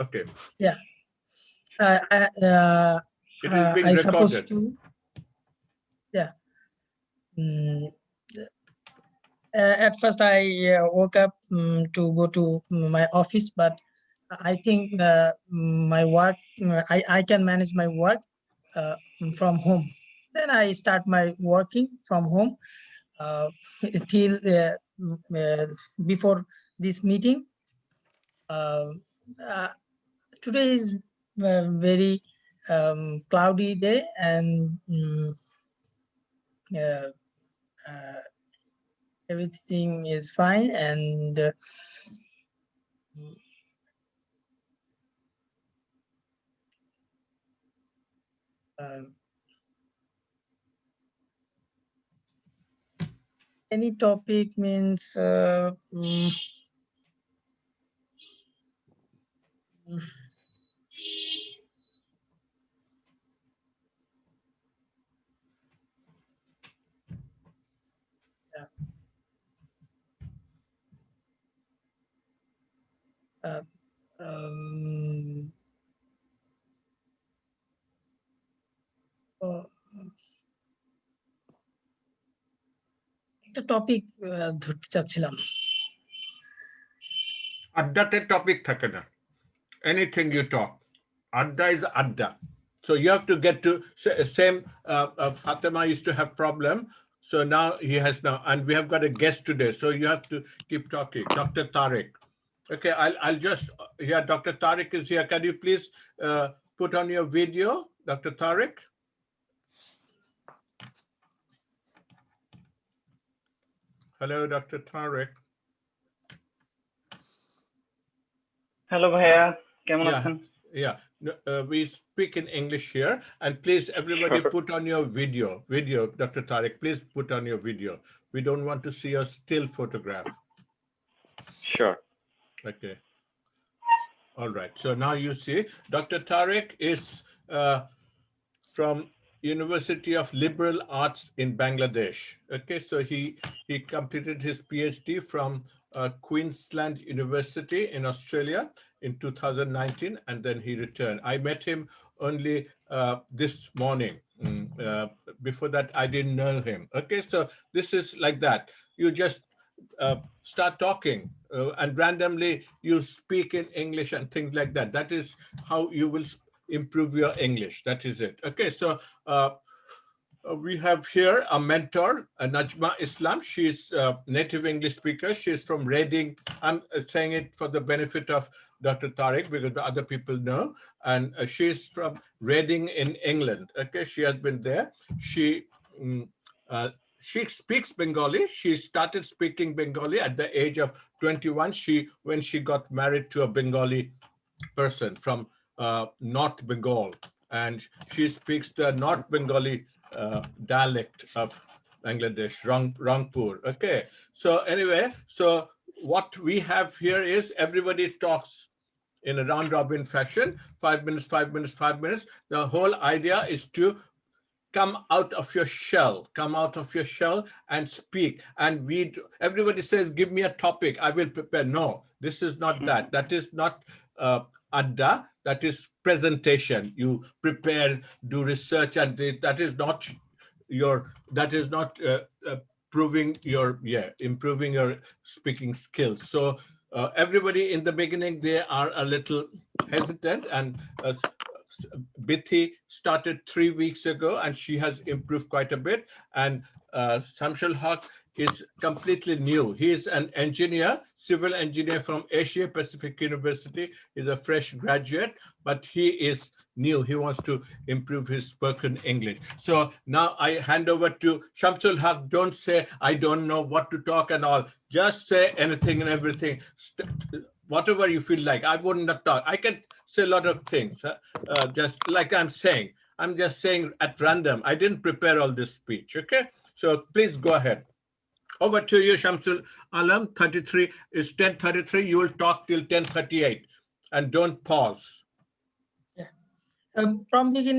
Okay. Uh, I, uh, It is uh, being I supposed recorded. to. Yeah. Mm, uh, at first, I uh, woke up mm, to go to my office, but I think uh, my work, uh, I, I can manage my work uh, from home. Then I start my working from home uh, till uh, mm, uh, before this meeting. Uh, uh, today is very um, cloudy day and mm, uh, uh, everything is fine and uh, mm, uh, any topic means uh, mm, uh, um, একটা topic uh, ধরতে চাচ্ছিলাম। আড্ডাতে topic থাকে না। Anything you talk আড্ডা is আড্ডা। So you have to get to same uh, uh, fatima used to have problem so now he has now and we have got a guest today so you have to keep talking. Dr Tariq Okay, I'll, I'll just, uh, here, Dr. Tariq is here. Can you please uh, put on your video, Dr. Tariq? Hello, Dr. Tariq. Hello, Bhaiya. Yeah, yeah. Uh, we speak in English here. And please, everybody sure. put on your video. Video, Dr. Tariq, please put on your video. We don't want to see a still photograph. Sure. Okay. All right. So now you see, Dr. Tariq is uh, from University of Liberal Arts in Bangladesh. Okay, so he he completed his PhD from uh, Queensland University in Australia in 2019, and then he returned. I met him only uh, this morning. Mm, uh, before that, I didn't know him. Okay, so this is like that. You just uh, start talking uh, and randomly you speak in English and things like that. That is how you will improve your English. That is it. Okay, so uh, uh, we have here a mentor, uh, Najma Islam. She's a native English speaker. She is from Reading. I'm uh, saying it for the benefit of Dr. Tariq because the other people know. And uh, is from Reading in England. Okay, she has been there. She mm, uh, she speaks Bengali. She started speaking Bengali at the age of 21. She when she got married to a Bengali person from uh, North Bengal, and she speaks the North Bengali uh, dialect of Bangladesh, Rang, Rangpur. Okay. So anyway, so what we have here is everybody talks in a round robin fashion, five minutes, five minutes, five minutes. The whole idea is to come out of your shell, come out of your shell and speak. And we, d- everybody says, give me a topic, I will prepare. No, this is not that. That is not uh, adda, that is presentation. You prepare, do research, and that is not your, that is not uh, uh, proving your, yeah, improving your speaking skills. So uh, everybody in the beginning, they are a little hesitant and uh, Bithi started three weeks ago and she has improved quite a bit. And uh, Shamsul Haq is completely new. He is an engineer, civil engineer from Asia Pacific University. is a fresh graduate, but he is new. He wants to improve his spoken English. So now I hand over to Shamsul Haq. Don't say, I don't know what to talk and all. Just say anything and everything. Whatever you feel like. I wouldn't talk. I can say a lot of things, uh, just like I'm saying. I'm just saying at random. I didn't prepare all this speech, okay? So please go ahead. Over to you, Shamsul Alam, 33 is 1033. You will talk till 1038 and don't pause. um, from beginning